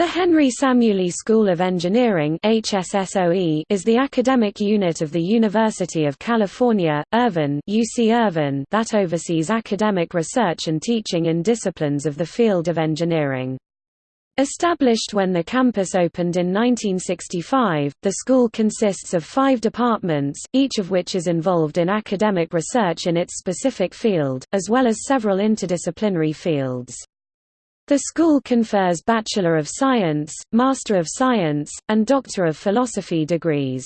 The Henry Samueli School of Engineering HSSOE is the academic unit of the University of California, Irvine, UC Irvine that oversees academic research and teaching in disciplines of the field of engineering. Established when the campus opened in 1965, the school consists of five departments, each of which is involved in academic research in its specific field, as well as several interdisciplinary fields. The school confers Bachelor of Science, Master of Science, and Doctor of Philosophy degrees.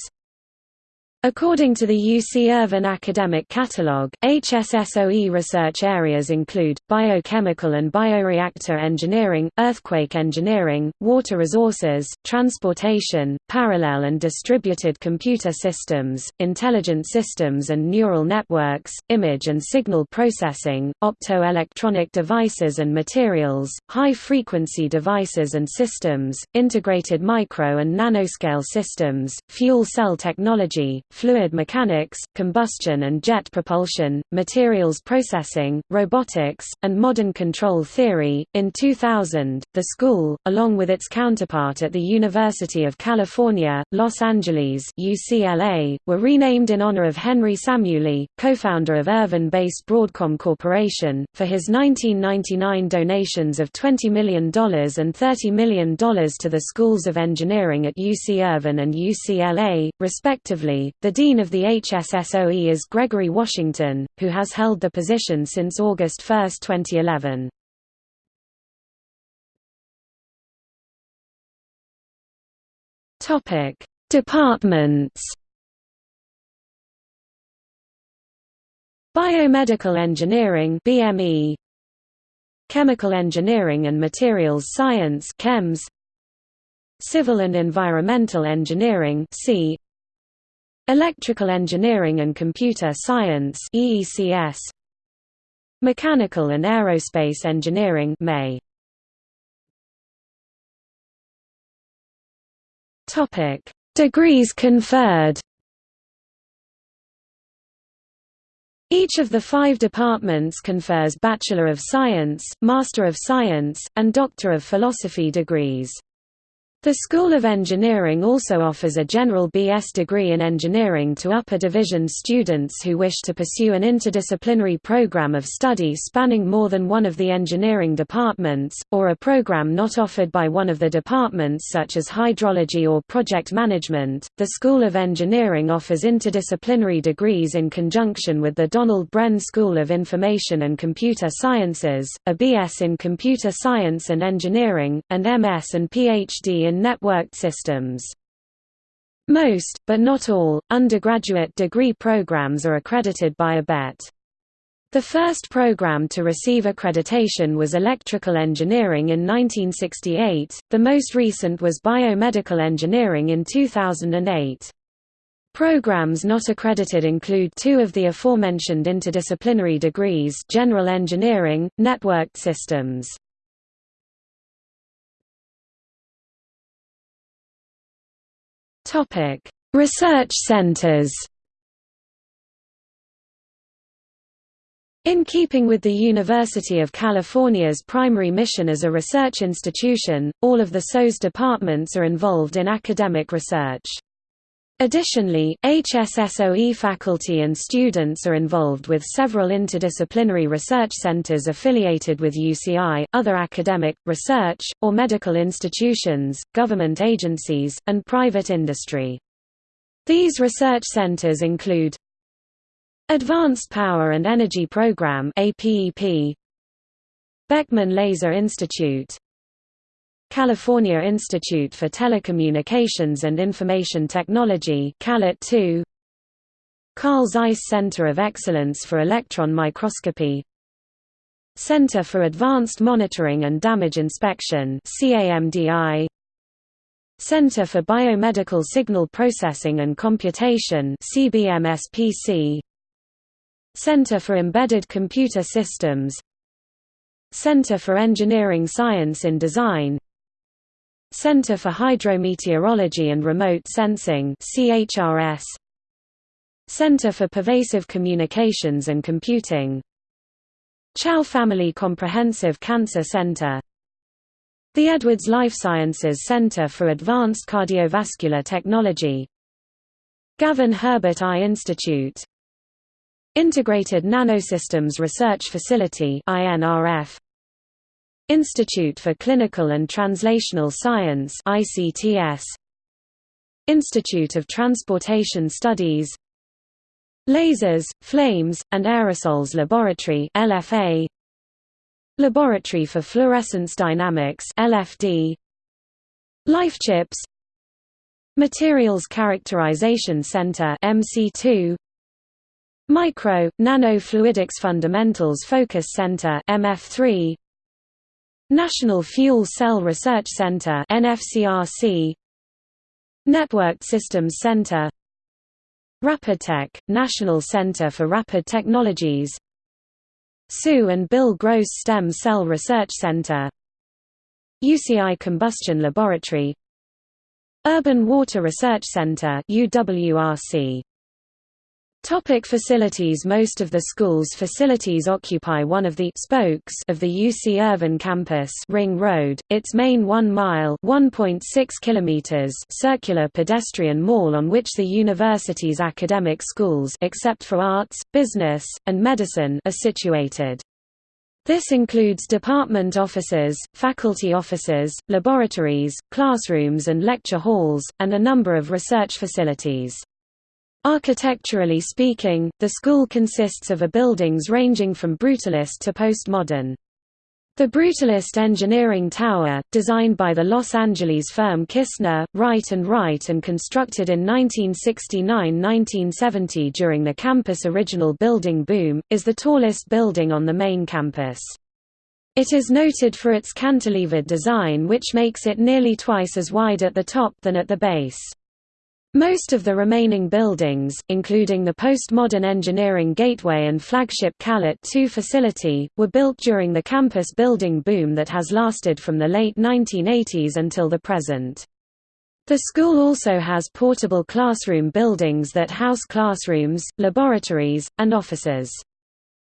According to the UC Irvine Academic Catalog, HSSOE research areas include, biochemical and bioreactor engineering, earthquake engineering, water resources, transportation, parallel and distributed computer systems, intelligent systems and neural networks, image and signal processing, optoelectronic devices and materials, high-frequency devices and systems, integrated micro and nanoscale systems, fuel cell technology, fluid mechanics, combustion and jet propulsion, materials processing, robotics, and modern control theory. In 2000, the school, along with its counterpart at the University of California, Los Angeles (UCLA), were renamed in honor of Henry Samueli, co-founder of Irvine-based Broadcom Corporation, for his 1999 donations of $20 million and $30 million to the schools of engineering at UC Irvine and UCLA, respectively. The dean of the HSSOE is Gregory Washington, who has held the position since August 1, 2011. Topic: Departments. Biomedical Engineering (BME), Chemical Engineering and Materials Science (CHEMS), Civil and Environmental Engineering (C), Electrical Engineering and Computer Science EECS Mechanical and Aerospace Engineering MAE Topic. Degrees conferred. Each of the five departments confers Bachelor of Science, Master of Science, and Doctor of Philosophy degrees. The School of Engineering also offers a general B.S. degree in engineering to upper division students who wish to pursue an interdisciplinary program of study spanning more than one of the engineering departments, or a program not offered by one of the departments such as hydrology or project management. The School of Engineering offers interdisciplinary degrees in conjunction with the Donald Bren School of Information and Computer Sciences, a B.S. in Computer Science and Engineering, and M.S. and Ph.D. in networked systems. Most, but not all, undergraduate degree programs are accredited by ABET. The first program to receive accreditation was electrical engineering in 1968, the most recent was biomedical engineering in 2008. Programs not accredited include two of the aforementioned interdisciplinary degrees general engineering, networked systems. Topic: Research centers. In keeping with the University of California's primary mission as a research institution, all of the SOE's departments are involved in academic research. Additionally, HSSOE faculty and students are involved with several interdisciplinary research centers affiliated with UCI, other academic, research, or medical institutions, government agencies, and private industry. These research centers include Advanced Power and Energy Program Beckman Laser Institute California Institute for Telecommunications and Information Technology CALIT 2 Carl Zeiss Center of Excellence for Electron Microscopy. Center for Advanced Monitoring and Damage Inspection Center for Biomedical Signal Processing and Computation Center for Embedded Computer Systems. Center for Engineering Science in Design Center for Hydrometeorology and Remote Sensing CHRS Center for Pervasive Communications and Computing. Chao Family Comprehensive Cancer Center. The Edwards Life Sciences Center for Advanced Cardiovascular Technology. Gavin Herbert Eye Institute. Integrated Nanosystems Research Facility INRF Institute for Clinical and Translational Science ICTS Institute of Transportation Studies Lasers, Flames, and Aerosols Laboratory LFA Laboratory for Fluorescence Dynamics LFD LifeChips Materials Characterization Center MC2 Micro, Nanofluidics Fundamentals Focus Center MF3 National Fuel Cell Research Center NFCRC Networked Systems Center RapidTech, National Center for Rapid Technologies Sue and Bill Gross Stem Cell Research Center UCI Combustion Laboratory Urban Water Research Center UWRC Topic facilities Most of the school's facilities occupy one of the spokes of the UC Irvine campus Ring Road, its main one-mile circular pedestrian mall on which the university's academic schools except for arts, business, and medicine are situated. This includes department offices, faculty offices, laboratories, classrooms and lecture halls, and a number of research facilities. Architecturally speaking, the school consists of a buildings ranging from Brutalist to postmodern. The Brutalist Engineering Tower, designed by the Los Angeles firm Kistner, Wright & Wright and constructed in 1969–1970 during the campus original building boom, is the tallest building on the main campus. It is noted for its cantilevered design which makes it nearly twice as wide at the top than at the base. Most of the remaining buildings, including the postmodern engineering gateway and flagship Calit 2 facility, were built during the campus building boom that has lasted from the late 1980s until the present. The school also has portable classroom buildings that house classrooms, laboratories, and offices.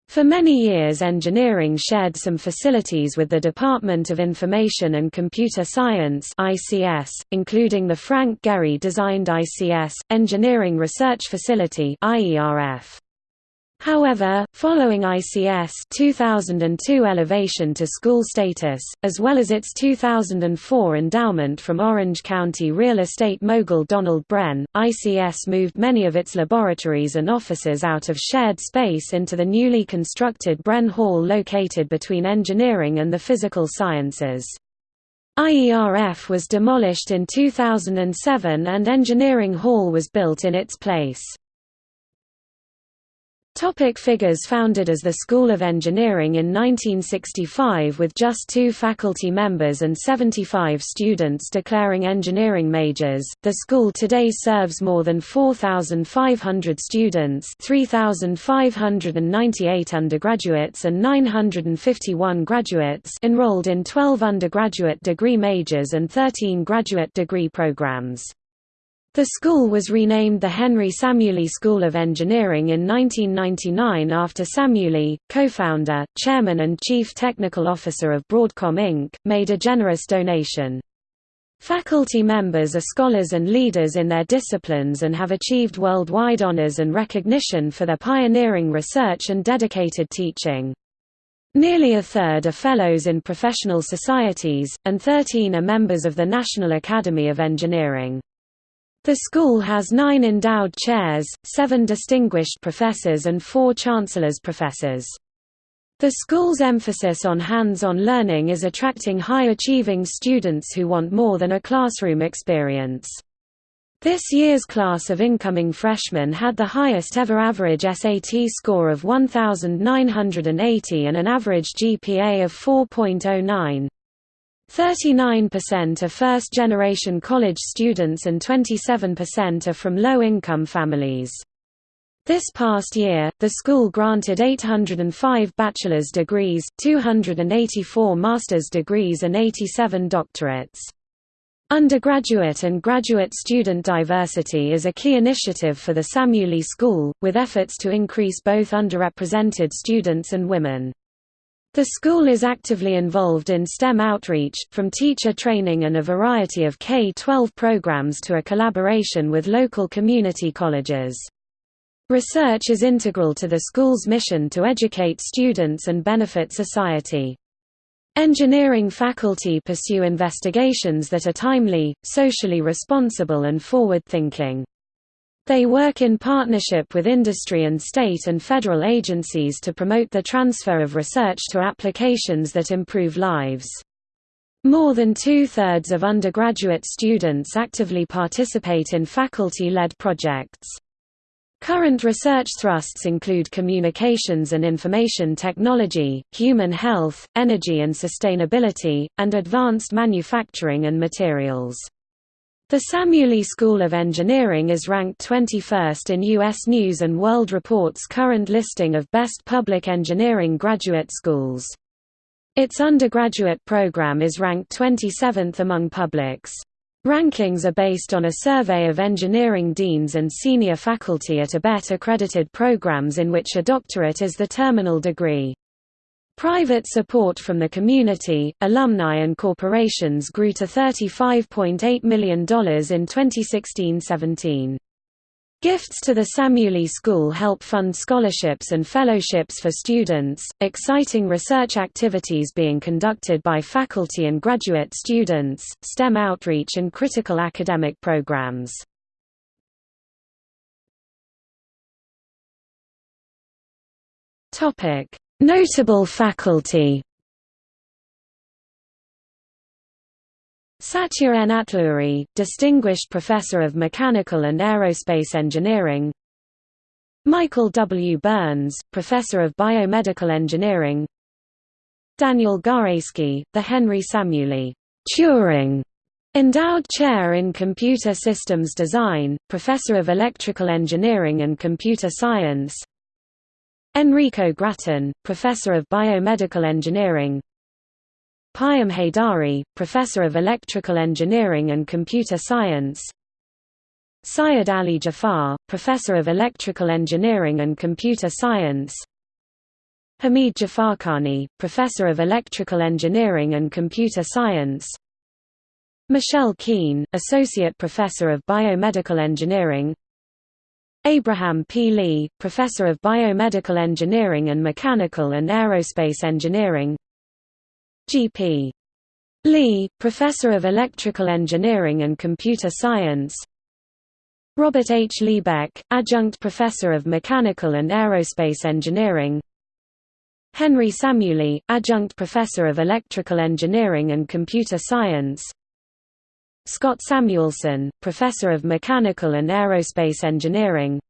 For many years engineering shared some facilities with the Department of Information and Computer Science ICS, including the Frank Gehry-designed ICS, Engineering Research Facility IERF. However, following ICS 2002 elevation to school status, as well as its 2004 endowment from Orange County real estate mogul Donald Bren, ICS moved many of its laboratories and offices out of shared space into the newly constructed Bren Hall located between engineering and the physical sciences. IERF was demolished in 2007 and Engineering Hall was built in its place. Topic figures Founded as the School of Engineering in 1965 with just two faculty members and 75 students declaring engineering majors, the school today serves more than 4,500 students 3,598 undergraduates and 951 graduates enrolled in 12 undergraduate degree majors and 13 graduate degree programs. The school was renamed the Henry Samueli School of Engineering in 1999 after Samueli, co-founder, chairman and chief technical officer of Broadcom Inc., made a generous donation. Faculty members are scholars and leaders in their disciplines and have achieved worldwide honors and recognition for their pioneering research and dedicated teaching. Nearly a third are fellows in professional societies, and 13 are members of the National Academy of Engineering. The school has nine endowed chairs, seven distinguished professors and four chancellor's professors. The school's emphasis on hands-on learning is attracting high-achieving students who want more than a classroom experience. This year's class of incoming freshmen had the highest ever average SAT score of 1,980 and an average GPA of 4.09. 39% are first-generation college students and 27% are from low-income families. This past year, the school granted 805 bachelor's degrees, 284 master's degrees and 87 doctorates. Undergraduate and graduate student diversity is a key initiative for the Samueli School, with efforts to increase both underrepresented students and women. The school is actively involved in STEM outreach, from teacher training and a variety of K-12 programs to a collaboration with local community colleges. Research is integral to the school's mission to educate students and benefit society. Engineering faculty pursue investigations that are timely, socially responsible and forward-thinking. They work in partnership with industry and state and federal agencies to promote the transfer of research to applications that improve lives. More than two-thirds of undergraduate students actively participate in faculty-led projects. Current research thrusts include communications and information technology, human health, energy and sustainability, and advanced manufacturing and materials. The Samueli School of Engineering is ranked 21st in U.S. News & World Report's current listing of best public engineering graduate schools. Its undergraduate program is ranked 27th among publics. Rankings are based on a survey of engineering deans and senior faculty at ABET accredited programs in which a doctorate is the terminal degree. Private support from the community, alumni and corporations grew to $35.8 million in 2016–17. Gifts to the Samueli School help fund scholarships and fellowships for students, exciting research activities being conducted by faculty and graduate students, STEM outreach and critical academic programs. Topic: Notable faculty Satya N. Atluri, Distinguished Professor of Mechanical and Aerospace Engineering Michael W. Berns, Professor of Biomedical Engineering Daniel Gajski, the Henry Samueli Turing Endowed Chair in Computer Systems Design, Professor of Electrical Engineering and Computer Science Enrico Gratton, Professor of Biomedical Engineering. Payam Heydari, Professor of Electrical Engineering and Computer Science. Syed Ali Jafar, Professor of Electrical Engineering and Computer Science. Hamid Jafarkhani, Professor of Electrical Engineering and Computer Science. Michelle Khine, Associate Professor of Biomedical Engineering Abraham P. Lee, Professor of Biomedical Engineering and Mechanical and Aerospace Engineering G.P. Li, Professor of Electrical Engineering and Computer Science Robert H. Liebeck, Adjunct Professor of Mechanical and Aerospace Engineering Henry Samueli, Adjunct Professor of Electrical Engineering and Computer Science Scott Samuelsen, Professor of Mechanical and Aerospace Engineering.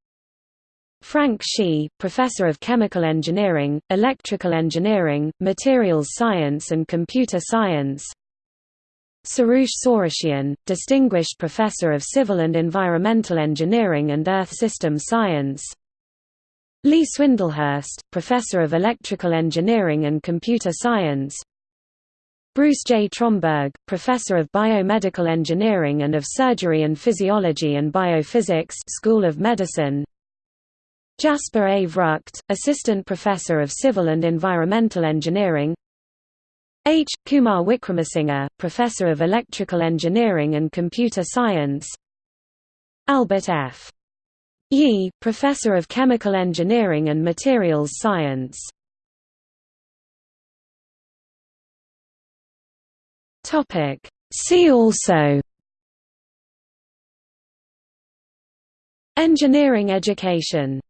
Frank Shi, Professor of Chemical Engineering, Electrical Engineering, Materials Science and Computer Science. Soroosh Sorooshian, Distinguished Professor of Civil and Environmental Engineering and Earth System Science. Lee Swindlehurst, Professor of Electrical Engineering and Computer Science Bruce J. Tromberg, Professor of Biomedical Engineering and of Surgery and Physiology and Biophysics School of Medicine Jasper A. Vrugt, Assistant Professor of Civil and Environmental Engineering H. Kumar Wickramasinghe, Professor of Electrical Engineering and Computer Science Albert F. Yee, Professor of Chemical Engineering and Materials Science Topic. See also Engineering education